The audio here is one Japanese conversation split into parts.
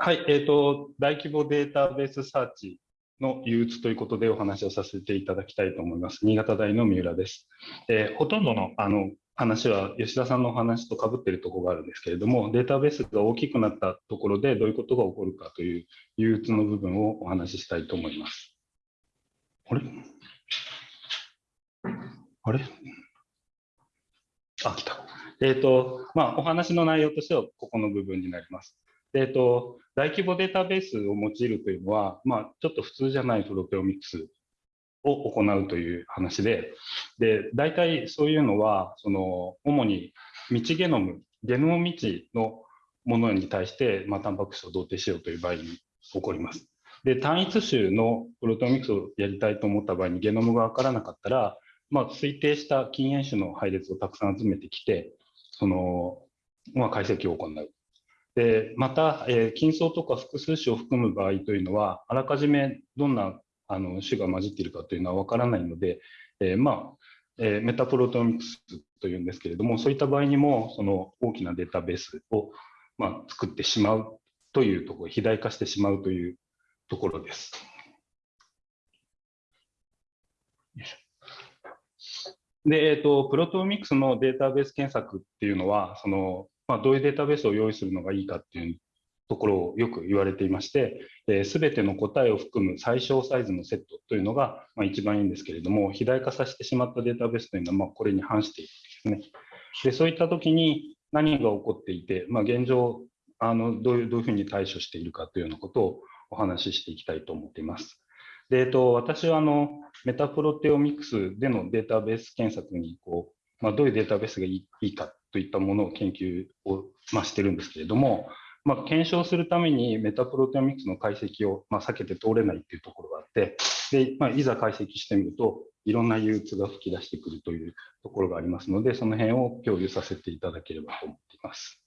はい、えーと、大規模データベースサーチの憂鬱ということでお話をさせていただきたいと思います。新潟大の三浦です。えー、ほとんどのあの話は吉田さんのお話とかぶってるところがあるんですけれども、データベースが大きくなったところでどういうことが起こるかという憂鬱の部分をお話ししたいと思います。あれ？あれ？あ、来た。えっ、ー、と、まあ、お話の内容としてはここの部分になります。えっ、と、大規模データベースを用いるというのは、まあ、ちょっと普通じゃないプロテオミクスを行うという話で、で、大体そういうのは、その、主に未知ゲノム、ゲノム未知のものに対して、まあ、タンパク質を同定しようという場合に起こります。で、単一種のプロテオミクスをやりたいと思った場合にゲノムがわからなかったら、まあ、推定した禁煙種の配列をたくさん集めてきて、その、まあ、解析を行う。で、また、えー、金層とか複数種を含む場合というのは、あらかじめどんなあの種が混じっているかというのはわからないので、えー、まあ、えー、メタプロテオミクスというんですけれども、そういった場合にも、その大きなデータベースを、まあ、作ってしまうというところ、肥大化してしまうというところです。で、えっ、ー、と、プロトミクスのデータベース検索っていうのは、その、まあ、どういうデータベースを用意するのがいいかっていうところをよく言われていまして、す、べ、ての答えを含む最小サイズのセットというのが、まあ、一番いいんですけれども、肥大化させてしまったデータベースというのは、ま、これに反しているんですね。で、そういったときに何が起こっていて、まあ、現状、あのどういうどういうふうに対処しているかというようなことをお話ししていきたいと思っています。で、えっと、私はあのメタプロテオミクスでのデータベース検索にこう、まあ、どういうデータベースがいいかといったものを研究を、まあ、してるんですけれども、まあ、検証するためにメタプロテオミクスの解析を、まあ、避けて通れないっていうところがあって、でまあ、いざ解析してみると、いろんな憂鬱が吹き出してくるというところがありますので、その辺を共有させていただければと思っています。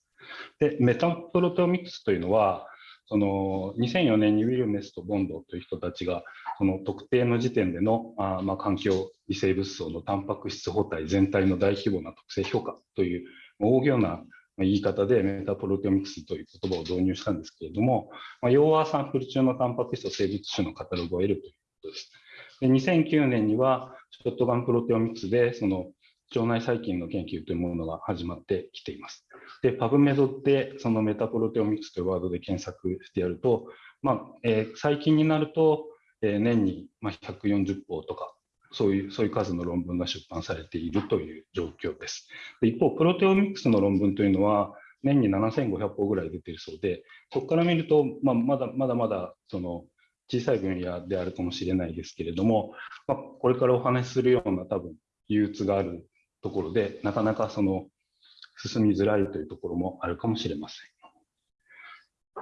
で、メタプロテオミクスというのは、その2004年にウィルメスとボンドという人たちが、その特定の時点でのあ、まあ、環境微生物層のタンパク質補体全体の大規模な特性評価という大行な言い方でメタプロテオミクスという言葉を導入したんですけれども、まあ、要はサンプル中のタンパク質と生物種のカタログを得るということです。で2009年にはショットガンプロテオミクスでその腸内細菌の研究というものが始まってきています。で、パブメドってそのメタプロテオミクスというワードで検索してやると、まあえー、最近になると、えー、年に140本とかそういう、そういう数の論文が出版されているという状況です。で一方、プロテオミクスの論文というのは、年に7500本ぐらい出ているそうで、そこから見ると、まあ、まだまだまだその小さい分野であるかもしれないですけれども、まあ、これからお話しするような多分、憂鬱があるところで、なかなかその進みづらいというところもあるかもしれません。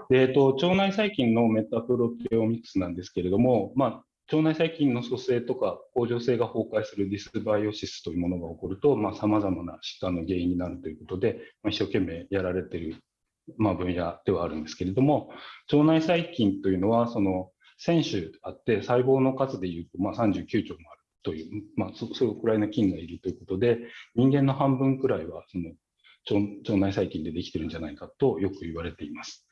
でえっと、腸内細菌のメタプロテオミクスなんですけれども、まあ、腸内細菌の組成とか甲状腺が崩壊するディスバイオシスというものが起こると、さまざ、まな疾患の原因になるということで、まあ、一生懸命やられている、まあ、分野ではあるんですけれども、腸内細菌というのは、その1000種あって、細胞の数でいうと、まあ、39兆もあるという、まあそ、それくらいの菌がいるということで、人間の半分くらいはその腸内細菌でできてるんじゃないかとよく言われています。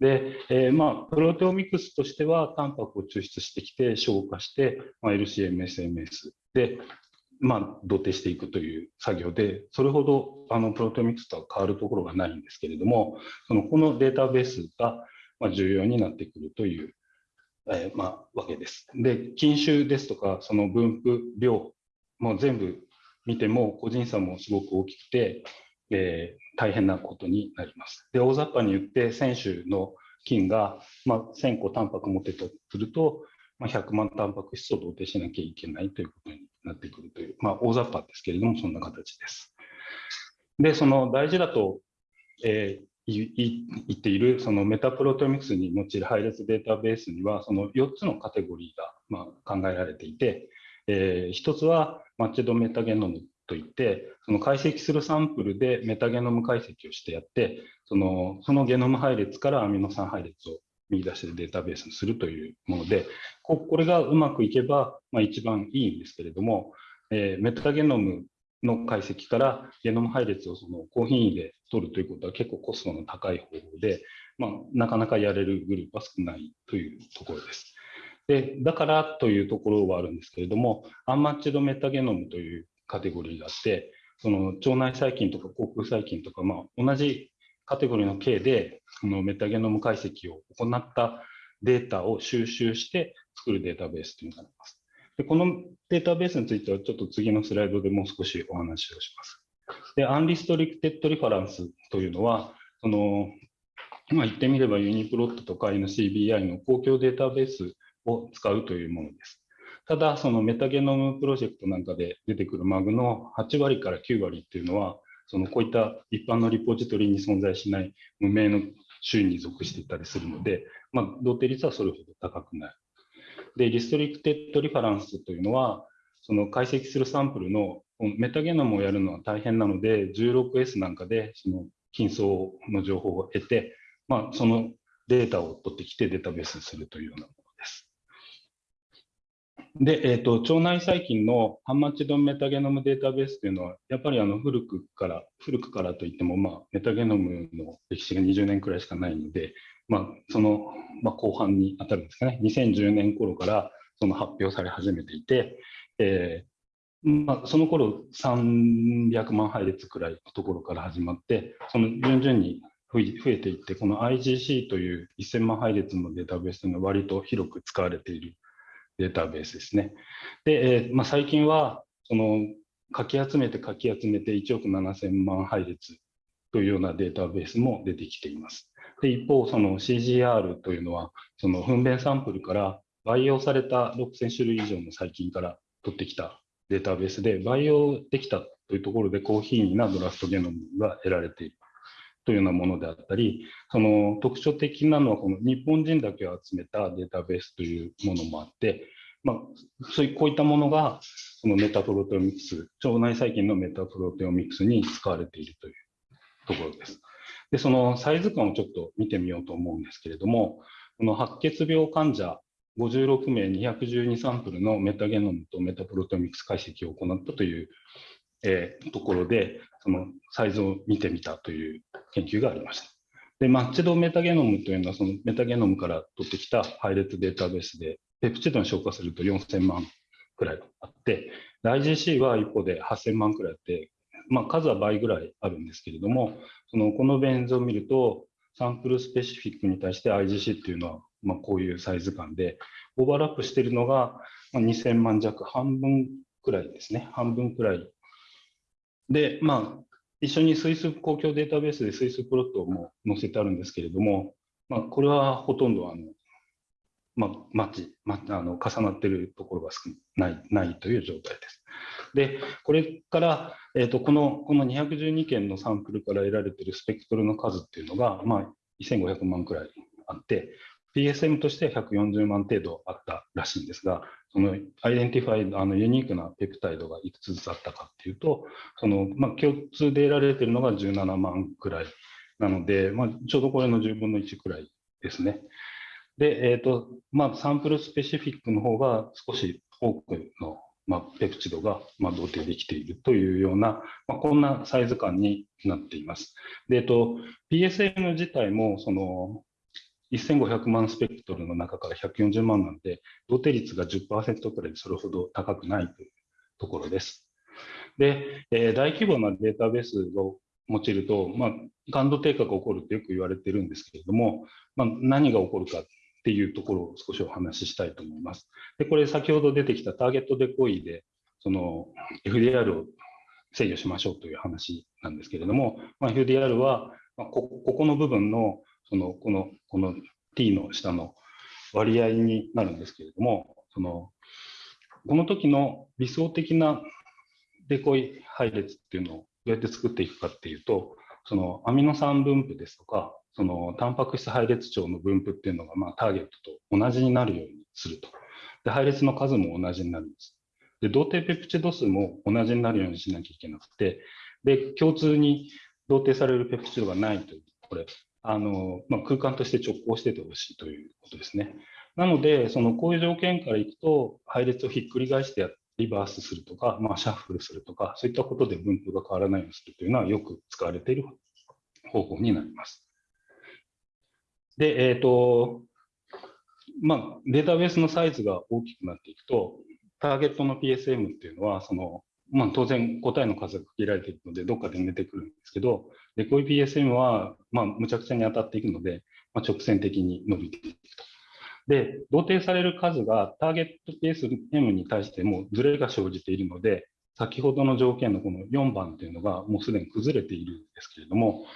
で、えー、まあ、プロテオミクスとしては、タンパクを抽出してきて、消化して、まあ、LCM、SMS で、まあ、同定していくという作業で、それほどあのプロテオミクスとは変わるところがないんですけれども、そのこのデータベースが重要になってくるという、えー、まあ、わけです。で、菌種ですとか、その分布、量、も全部見ても個人差もすごく大きくて、えー、大変なことになります。で、大雑把に言って、選手の菌が、まあ、1000個タンパク持ってたとすると、まあ、100万タンパク質を同定しなきゃいけないということになってくるという、まあ、大雑把ですけれども、そんな形です。で、その大事だと、えー、言っているそのメタプロテオミクスに用いる配列データベースにはその4つのカテゴリーがま考えられていて、え、1つはマッチドメタゲノムといって、その解析するサンプルでメタゲノム解析をしてやって、そのそのゲノム配列からアミノ酸配列を見出してデータベースにするというもので、これがうまくいけば、まあ、一番いいんですけれども、え、メタゲノムの解析からゲノム配列をその高品位で取るということは結構コストの高い方法で、まあ、なかなかやれるグループは少ないというところです。でだからというところはあるんですけれども、 unmatched metagenome というカテゴリーがあって、その腸内細菌とか口腔細菌とか、まあ、同じカテゴリーの系でそのメタゲノム解析を行ったデータを収集して作るデータベースというのがあります。でこのデータベースについてはちょっと次のスライドでもう少しお話をします。で、 unrestricted reference というのは、そのまあ、言ってみればユニプロットとか NCBI の公共データベースを使うというものです。ただ、そのメタゲノムプロジェクトなんかで出てくるマグの8割から9割っていうのは、そのこういった一般のリポジトリに存在しない無名の種に属していたりするので、まあ、同定率はそれほど高くない。で、リストリクテッドリファランスというのは、その解析するサンプルのメタゲノムをやるのは大変なので、16S なんかでその筋層の情報を得て、まあ、そのデータを取ってきてデータベースにするというようなものです。で、えーと、腸内細菌のハンマチドンメタゲノムデータベースというのは、やっぱりあの古くから、古くからといっても、まあ、メタゲノムの歴史が20年くらいしかないので、まあ、その、まあ、後半に当たるんですかね、2010年頃からその発表され始めていて、えーまあ、その頃300万配列くらいのところから始まって、その順々に増えていって、この IGC という1000万配列のデータベースが割と広く使われているデータベースですね。で、えー、まあ、最近はそのかき集めてかき集めて1億7000万配列というようなデータベースも出てきています。で一方、その CGR というのは、その糞便サンプルから培養された6000種類以上の細菌から取ってきたデータベースで、培養できたというところで高品位なドラフトゲノムが得られているというようなものであったり、その特徴的なのは、この日本人だけを集めたデータベースというものもあって、まあ、そういうこういったものが、そのメタプロテオミクス、腸内細菌のメタプロテオミクスに使われているというところです。で、そのサイズ感をちょっと見てみようと思うんですけれども、この白血病患者56名212サンプルのメタゲノムとメタプロテオミクス解析を行ったという、えー、ところで、そのサイズを見てみたという研究がありました。で、マッチドメタゲノムというのは、そのメタゲノムから取ってきた配列データベースで、ペプチドに消化すると4000万くらいあって、IGC は一方で8000万くらいあって、まあ、数は倍ぐらいあるんですけれども、そのこのベン図を見ると、サンプルスペシフィックに対して IGC っていうのは、まあ、こういうサイズ感で、オーバーラップしているのが2000万弱、半分くらいですね、半分くらい。で、まあ、一緒にスイス公共データベースでスイスプロットも載せてあるんですけれども、まあ、これはほとんどあの、まあ、マッチ、まあ、の重なっているところが少ないないという状態です。で、これから、えーと、このこの212件のサンプルから得られているスペクトルの数っていうのが、まあ、1500万くらいあって、PSM として140万程度あったらしいんですが、その identify、あのユニークな peptide がいくつずつあったかっていうと、そのまあ、共通で得られているのが17万くらいなので、まあ、ちょうどこれの10分の1くらいですね。で、えーとまあ、 sample specific の方が少し多くのまあ、ペプチドが、まあ、同定できているというような、まあ、こんなサイズ感になっています。で、えっと、PSM 自体も、その、1500万スペクトルの中から140万なんで、同定率が10%くらいでそれほど高くないというところです。で、えー、大規模なデータベースを用いると、まあ、感度低下が起こるとよく言われてるんですけれども、まあ、何が起こるかっていうところを少しお話ししたいと思います。で、これ先ほど出てきたターゲットデコイで、その FDR を制御しましょうという話なんですけれども、まあ、FDR はこここの部分のそのこのこの t の下の割合になるんですけれども、そのこの時の理想的なデコイ配列っていうのをどうやって作っていくかっていうと、そのアミノ酸分布ですとか、そのタンパク質配列長の分布っていうのが、まあ、ターゲットと同じになるようにすると。で、配列の数も同じになるんです。で、同定ペプチド数も同じになるようにしなきゃいけなくて、で、共通に同定されるペプチドがないという、これ、あの、まあ、空間として直行しててほしいということですね。なので、そのこういう条件からいくと、配列をひっくり返してやリバースするとか、まあ、シャッフルするとか、そういったことで分布が変わらないようにするというのはよく使われている方法になります。で、えっ、ー、と、まあ、データベースのサイズが大きくなっていくと、ターゲットの PSM っていうのは、その、まあ、当然答えの数が限られているので、どっかで出てくるんですけど、で、こういう PSM は、まあ、むちゃくちゃに当たっていくので、まあ、直線的に伸びていくと。で、同定される数がターゲット PSM に対してもズレが生じているので、先ほどの条件のこの4番というのがもうすでに崩れているんですけれども、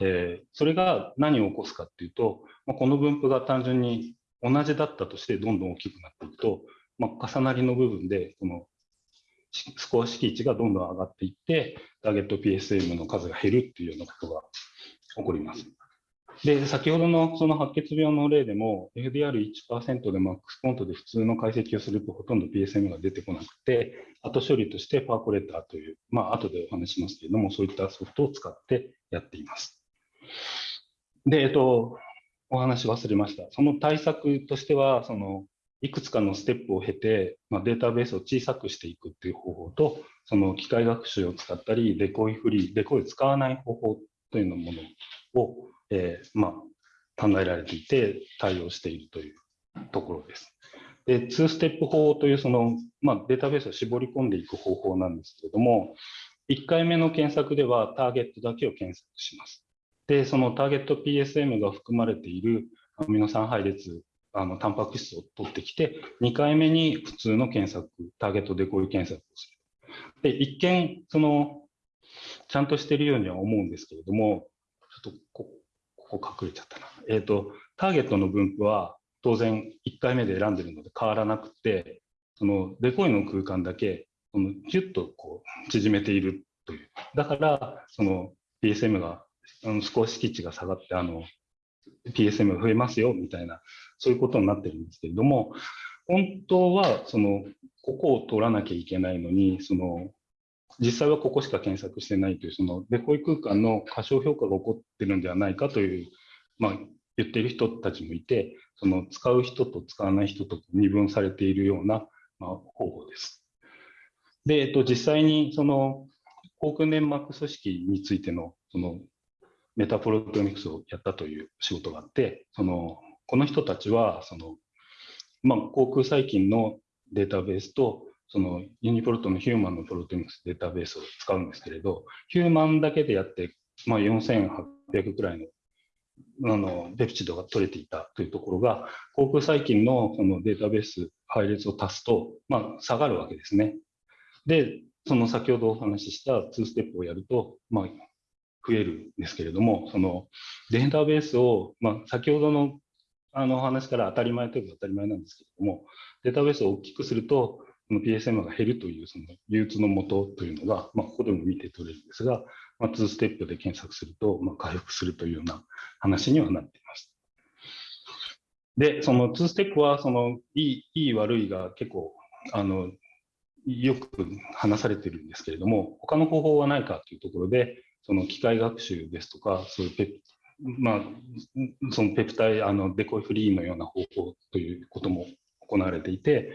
えー、それが何を起こすかっていうと、まあ、この分布が単純に同じだったとしてどんどん大きくなっていくと、まあ、重なりの部分でこのスコア敷地がどんどん上がっていって、ターゲット PSM の数が減るっていうようなことが起こります。で、先ほどのその白血病の例でも、FDR1% でマックスコントで普通の解析をするとほとんど PSM が出てこなくて、後処理としてパーコレーターという、まあ後でお話しますけれども、そういったソフトを使ってやっています。で、えっと、お話忘れました。その対策としては、そのいくつかのステップを経て、まあ、データベースを小さくしていくっていう方法と、その機械学習を使ったり、デコイフリー、デコイ使わない方法というのものを、えー、まあ、考えられていて、対応しているというところです。で、2ステップ法というその、まあ、データベースを絞り込んでいく方法なんですけれども、1回目の検索ではターゲットだけを検索します。で、そのターゲット PSM が含まれているアミノ酸配列、あの、タンパク質を取ってきて、2回目に普通の検索、ターゲットでこういう検索をする。で、一見、その、ちゃんとしているようには思うんですけれども、ちょっとこここ隠れちゃったな。えっ、ー、と、ターゲットの分布は当然1回目で選んでるので変わらなくて、そのデコイの空間だけ、そのギュッとこう縮めているという。だから、その PSM があの少し基地が下がって、あの、PSM が増えますよ、みたいな、そういうことになってるんですけれども、本当は、その、ここを取らなきゃいけないのに、その、実際はここしか検索してないという、その、デコイ空間の過小評価が起こってるんではないかという、まあ、言ってる人たちもいて、その、使う人と使わない人と二分されているような、まあ、方法です。で、えっと、実際に、その、航空粘膜組織についての、その、メタプロテオミクスをやったという仕事があって、その、この人たちは、その、まあ、航空細菌のデータベースと、そのユニプロトのヒューマンのプロテミクスデータベースを使うんですけれど、ヒューマンだけでやって、まあ、4800くらいのあのペプチドが取れていたというところが、航空細菌のそのデータベース配列を足すと、まあ、下がるわけですね。で、その先ほどお話しした2ステップをやると、まあ、増えるんですけれども、そのデータベースを、まあ、先ほどのあの話から当たり前といえば当たり前なんですけれども、データベースを大きくすると、この PSM が減るというその流通のもとというのが、まあ、ここでも見て取れるんですが、まあ、2ステップで検索すると、まあ、回復するというような話にはなっています。で、その2ステップは、そのいい、いい悪いが結構、あの、よく話されてるんですけれども、他の方法はないかというところで、その機械学習ですとか、そういうペまあ、そのペプタイ、あの、デコイフリーのような方法ということも行われていて、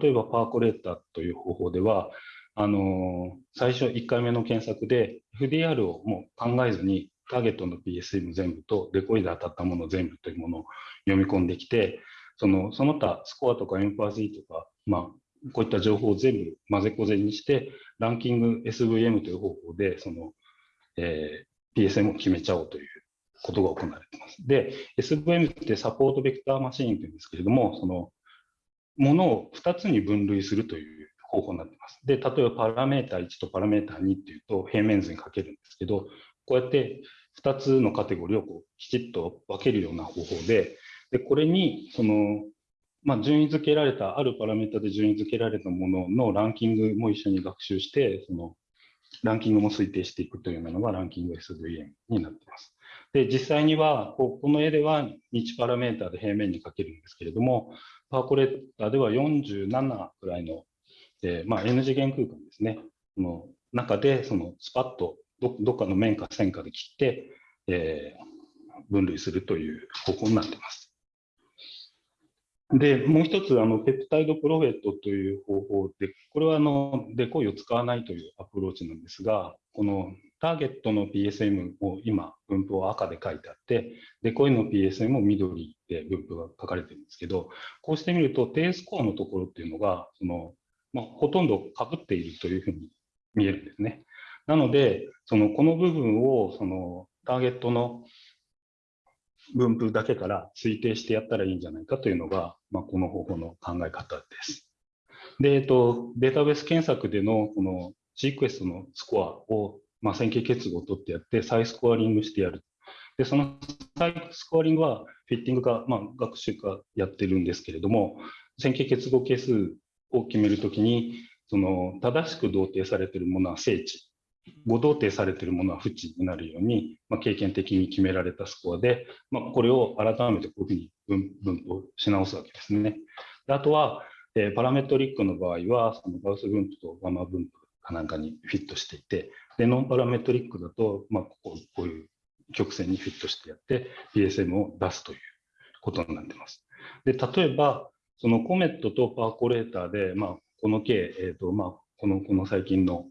例えばパーコレーターという方法では、あの、最初1回目の検索で FDR をもう考えずに、ターゲットの PSM 全部とデコイで当たったもの全部というものを読み込んできて、そのその他スコアとかエンパー Z とか、まあ、こういった情報を全部混ぜこぜにして、ランキング SVM という方法で、そのえー、PSM を決めちゃおうということが行われています。で、SVM ってサポートベクターマシーンというんですけれども、そのものを2つに分類するという方法になっています。で、例えばパラメータ1とパラメータ2っていうと平面図に書けるんですけど、こうやって2つのカテゴリーをこうきちっと分けるような方法で、でこれにその、まあ、順位付けられた、あるパラメータで順位付けられたもののランキングも一緒に学習して、そのランキングも推定していくというのがランキング SVM になっています。で、実際には、この絵では日パラメータで平面にかけるんですけれども、パーコレーターでは47くらいの、えー、まあ、N 次元空間ですね、の中で、そのスパッとどどっかの面か線かで切って、えー、分類するという方法になっています。で、もう一つ、あの、ペプタイドプロフェットという方法で、これはあの、デコイを使わないというアプローチなんですが、このターゲットの PSM を今、分布を赤で書いてあって、デコイの PSM も緑で分布が書かれてるんですけど、こうしてみると、低スコアのところっていうのが、その、まあ、ほとんど被っているというふうに見えるんですね。なので、その、この部分を、その、ターゲットの分布だけから推定してやったらいいんじゃないかというのが、まあ、この方法の考え方です。で、えっと、データベース検索でのこのシークエストのスコアを、まあ、線形結合を取ってやって、再スコアリングしてやる。で、その再スコアリングはフィッティングが、まあ、学習がやってるんですけれども、線形結合係数を決めるときに、その正しく同定されているものは正値、誤同定されているものは不値になるように、まあ、経験的に決められたスコアで、まあ、これを改めてこういうふうに分分布し直すわけですね。であとは、えー、パラメトリックの場合は、そのガウス分布とガマ分布かなんかにフィットしていて、でノンパラメトリックだと、まあ、こここういう曲線にフィットしてやって、PSM を出すということになってます。で例えば、そのコメットとパーコレーターで、まあ、この計、えーとまあ、このこの最近の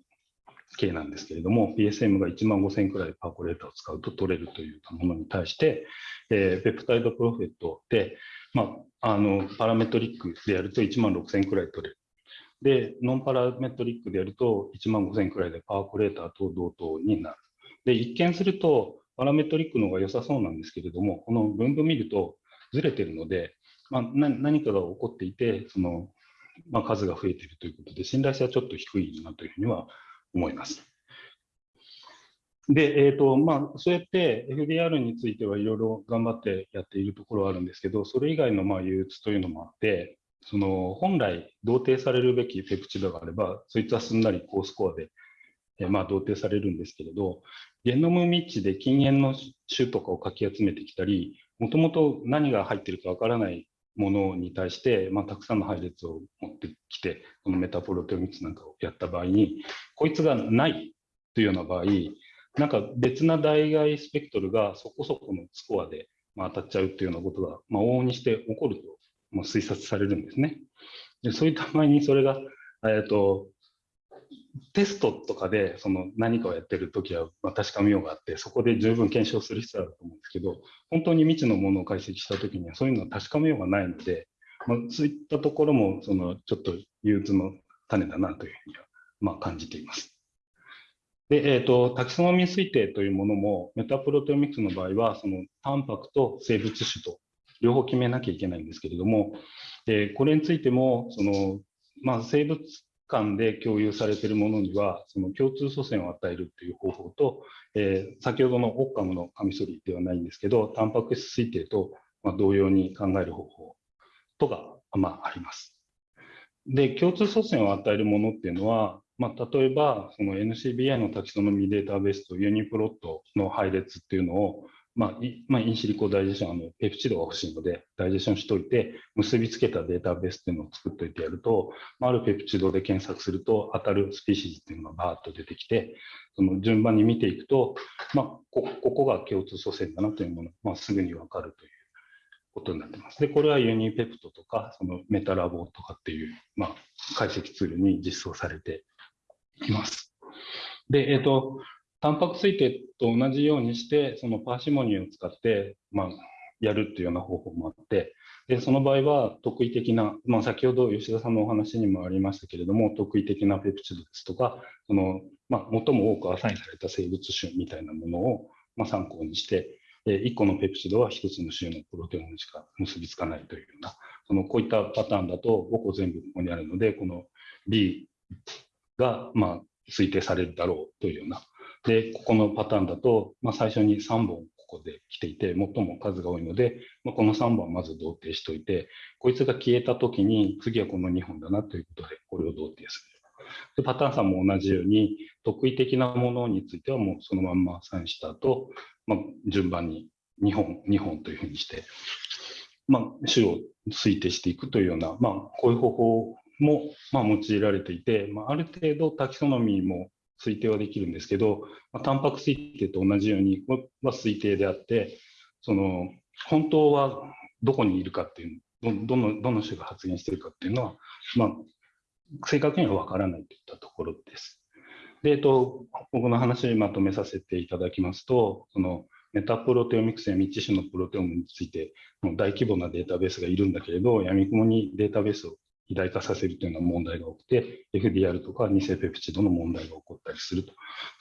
計なんですけれども、PSM が1万5000くらいパーコレーターを使うと取れるというものに対して、えー、ペプタイドプロフェットで、まあ、あのパラメトリックでやると1万6000くらい取れる。で、ノンパラメトリックでやると1万5000くらいでパーコレーターと同等になる。で、一見するとパラメトリックの方が良さそうなんですけれども、この分布見るとずれてるので、まあ、何かが起こっていて、そのまあ、数が増えているということで、信頼性はちょっと低いなというふうには思います。で、えーとまあ、そうやって FDR についてはいろいろ頑張ってやっているところはあるんですけど、それ以外のまあ憂鬱というのもあって、その本来同定されるべきペプチドがあれば、そいつはすんなり高スコアで、えまあ、同定されるんですけれど、ゲノムミッチで禁煙の種とかをかき集めてきたり、もともと何が入ってるかわからないものに対して、まあ、たくさんの配列を持ってきて、このメタプロテオミクスなんかをやった場合に、こいつがないというような場合、なんか別な代替スペクトルがそこそこのスコアで、まあ、当たっちゃうというようなことが、まあ、往々にして起こると、まあ、推察されるんですね。でそういった場合にそれが、えーとテストとかでその何かをやってるときは確かめようがあって、そこで十分検証する必要あると思うんですけど、本当に未知のものを解析したときにはそういうのは確かめようがないので、まあ、そういったところもそのちょっと憂鬱の種だなというふうにはまあ感じています。で、えーと、タキソノミ推定というものも、メタプロテオミクスの場合は、そのタンパクと生物種と両方決めなきゃいけないんですけれども、え、これについても、そのまあ、生物間で共有されているものには、その共通祖先を与えるという方法と、えー、先ほどのオッカムのカミソリではないんですけど、タンパク質推定と、まあ、同様に考える方法とが、まあ、あります。で、共通祖先を与えるものっていうのは、まあ、例えば、その NCBI のタキソノミデータベースとユニプロットの配列っていうのを、まあ、まあ、インシリコダイジェション、あの、ペプチドが欲しいので、ダイジェションしといて、結びつけたデータベースっていうのを作っといてやると、まあ、あるペプチドで検索すると、当たるスピーシーズっていうのがバーッと出てきて、その順番に見ていくと、まあ、こここが共通祖先だなというもの、まあ、すぐにわかるということになってます。で、これはユニペプトとか、そのメタラボとかっていう、まあ、解析ツールに実装されています。で、えっ、ー、と、タンパク推定と同じようにして、そのパーシモニーを使って、まあ、やるっていうような方法もあって、でその場合は特異的な、まあ、先ほど吉田さんのお話にもありましたけれども、特異的なペプチドですとか、そのまあ、最も多くアサインされた生物種みたいなものを、まあ、参考にして、1個のペプチドは1つの種のプロテオンしか結びつかないというような、そのこういったパターンだと5個全部ここにあるので、この B がま推定されるだろうというようなで、ここのパターンだと、まあ、最初に3本ここで来ていて、最も数が多いので、まあ、この3本はまず同定しておいて、こいつが消えたときに、次はこの2本だなということで、これを同定する。でパターンさんも同じように、特異的なものについてはもうそのまんまサインした後、まあ、順番に2本、2本というふうにして、まあ、種を推定していくというような、まあ、こういう方法も、まあ、用いられていて、まあ、ある程度タキソノミーも推定はできるんですけど、まあ、タンパク推定と同じように、これは推定であって、その、本当はどこにいるかっていうどどのどの種が発現しているかっていうのは、まあ、正確には分からないといったところです。で、えっと、僕の話をまとめさせていただきますと、そのメタプロテオミクスや未知種のプロテオムについて、大規模なデータベースがいるんだけれど、闇雲にデータベースを肥大化させるというような問題が多くて、FDR とか偽ペプチドの問題が起こったりすると。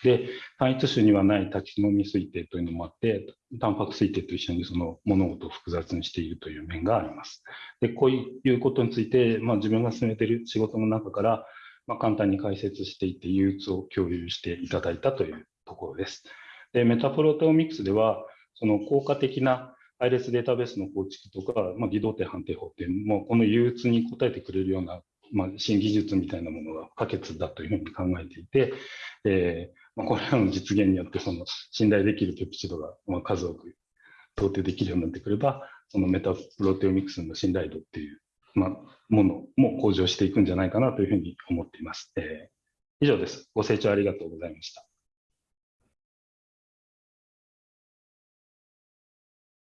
で、単一種にはないタキソノミ推定というのもあって、タンパク推定と一緒にその物事を複雑にしているという面があります。で、こういうことについて、まあ、自分が進めている仕事の中から、まあ、簡単に解説していて憂鬱を共有していただいたというところです。でメタプロテオミクスでは、その効果的な配列データベースの構築とか、まあ、偽動定判定法っていう、この憂鬱に応えてくれるような、まあ、新技術みたいなものが不可欠だというふうに考えていて、えーまあ、これらの実現によって、その信頼できるペプチドが、まあ、数多く想定できるようになってくれば、そのメタプロテオミクスの信頼度っていう、まあ、ものも向上していくんじゃないかなというふうに思っています。えー、以上です。ご清聴ありがとうございました。